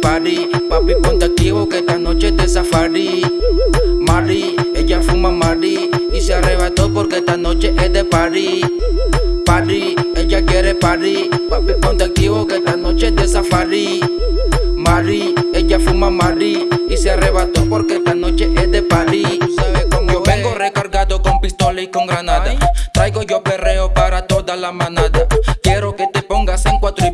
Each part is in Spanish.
party Papi ponte activo que esta noche es de safari. Mari, ella fuma Mari Y se arrebató porque esta noche es de party. Party, ella quiere party. Papi ponte activo que esta noche es de safari. Mari, ella fuma Mari Y se arrebató porque esta noche es de party. Yo vengo recargado con pistola y con granada. Traigo yo perreo para toda la manada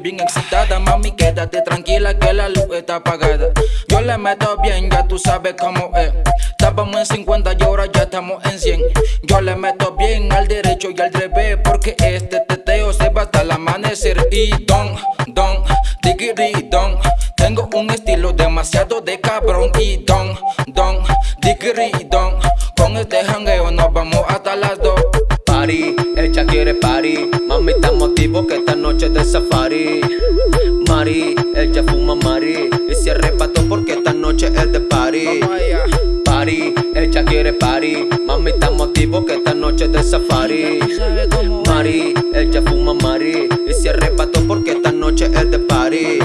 bien excitada Mami, quédate tranquila que la luz está apagada. Yo le meto bien, ya tú sabes cómo es. Estábamos en 50 y ahora ya estamos en 100 Yo le meto bien al derecho y al revés Porque este teteo se va hasta el amanecer. Y don, don, digiri don Tengo un estilo demasiado de cabrón. Y don, don, digiri don Con este jangueo nos vamos hasta las dos. Party, ella quiere party Mami, estamos activos que safari. Mari, ella fuma Mari. Y se arrebató porque esta noche es de party Party, ella quiere party Mami, estamos activos que esta noche es de safari. Es. Mari, ella fuma Mari. Y se arrebató porque esta noche es de party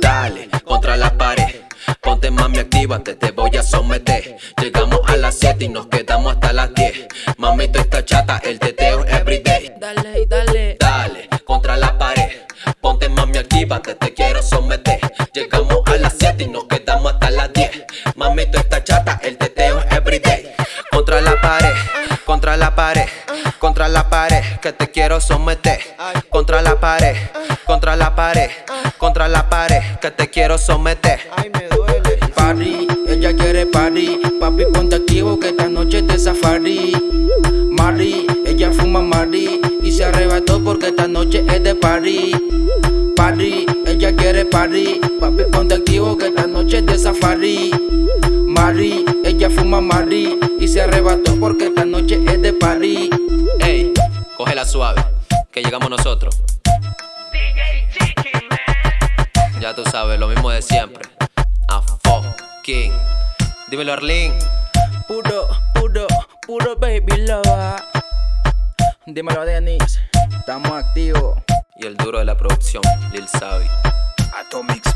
Dale, contra la pared. Ponte mami, actívate, te voy a someter. Llegamos a las 7 y nos quedamos hasta las 10 Mami, tú estás chata, el teteo everyday te someter Llegamos a las 7 y nos quedamos hasta las 10 Mami, tú estás chata, el teteo everyday. Contra la pared, contra la pared Contra la pared, que te quiero someter. Contra la pared, contra la pared Contra la pared, que te quiero someter. Ay, me duele. Party, ella quiere party. Papi ponte activo que esta noche es de safari Mari, ella fuma Mari Y se arrebató porque esta noche es de party party Papi ponte activo que esta noche es de safari. Mari, ella fuma Mari Y se arrebató porque esta noche es de party Ey, cógela suave, que llegamos nosotros. Ya tú sabes, lo mismo de siempre. A fucking. Dímelo Arlene Puro, puro, puro baby love Dímelo Denis, estamos activos. Y el duro de la producción, Lil Savi Music.